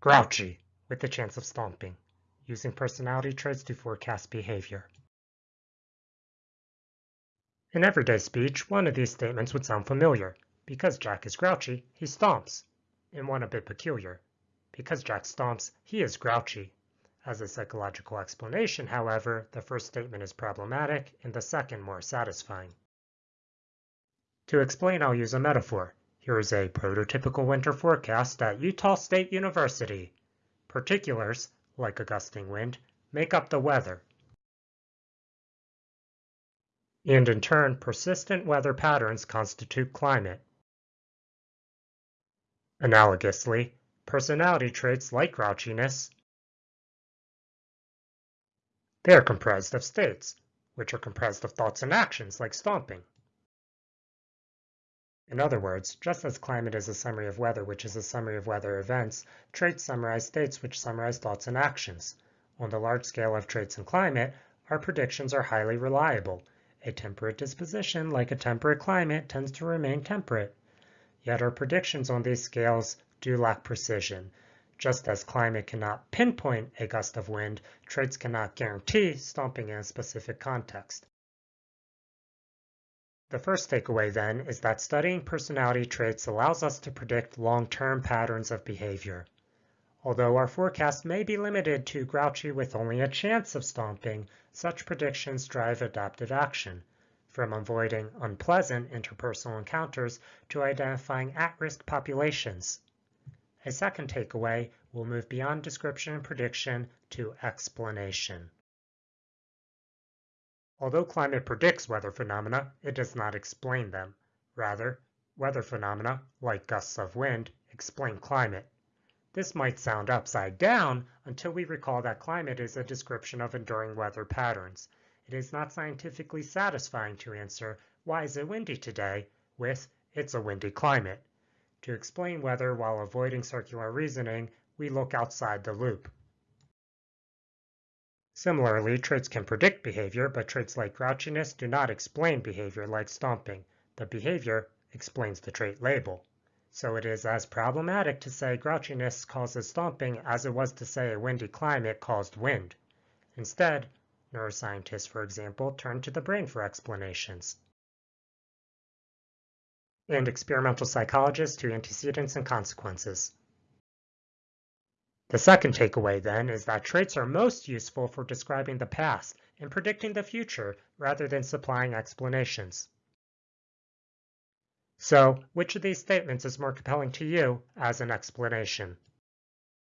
Grouchy, with the chance of stomping, using personality traits to forecast behavior. In everyday speech, one of these statements would sound familiar. Because Jack is grouchy, he stomps. And one a bit peculiar. Because Jack stomps, he is grouchy. As a psychological explanation, however, the first statement is problematic and the second more satisfying. To explain, I'll use a metaphor. Here is a prototypical winter forecast at Utah State University. Particulars, like a gusting wind, make up the weather. And in turn, persistent weather patterns constitute climate. Analogously, personality traits like grouchiness they are comprised of states, which are comprised of thoughts and actions like stomping. In other words, just as climate is a summary of weather, which is a summary of weather events, traits summarize states, which summarize thoughts and actions. On the large scale of traits and climate, our predictions are highly reliable. A temperate disposition, like a temperate climate, tends to remain temperate. Yet our predictions on these scales do lack precision. Just as climate cannot pinpoint a gust of wind, traits cannot guarantee stomping in a specific context. The first takeaway, then, is that studying personality traits allows us to predict long-term patterns of behavior. Although our forecast may be limited to grouchy with only a chance of stomping, such predictions drive adaptive action, from avoiding unpleasant interpersonal encounters to identifying at-risk populations. A second takeaway will move beyond description and prediction to explanation. Although climate predicts weather phenomena, it does not explain them. Rather, weather phenomena, like gusts of wind, explain climate. This might sound upside down until we recall that climate is a description of enduring weather patterns. It is not scientifically satisfying to answer, why is it windy today, with, it's a windy climate. To explain weather while avoiding circular reasoning, we look outside the loop. Similarly, traits can predict behavior, but traits like grouchiness do not explain behavior like stomping. The behavior explains the trait label. So it is as problematic to say grouchiness causes stomping as it was to say a windy climate caused wind. Instead, neuroscientists, for example, turn to the brain for explanations and experimental psychologists to antecedents and consequences. The second takeaway, then, is that traits are most useful for describing the past and predicting the future rather than supplying explanations. So, which of these statements is more compelling to you as an explanation?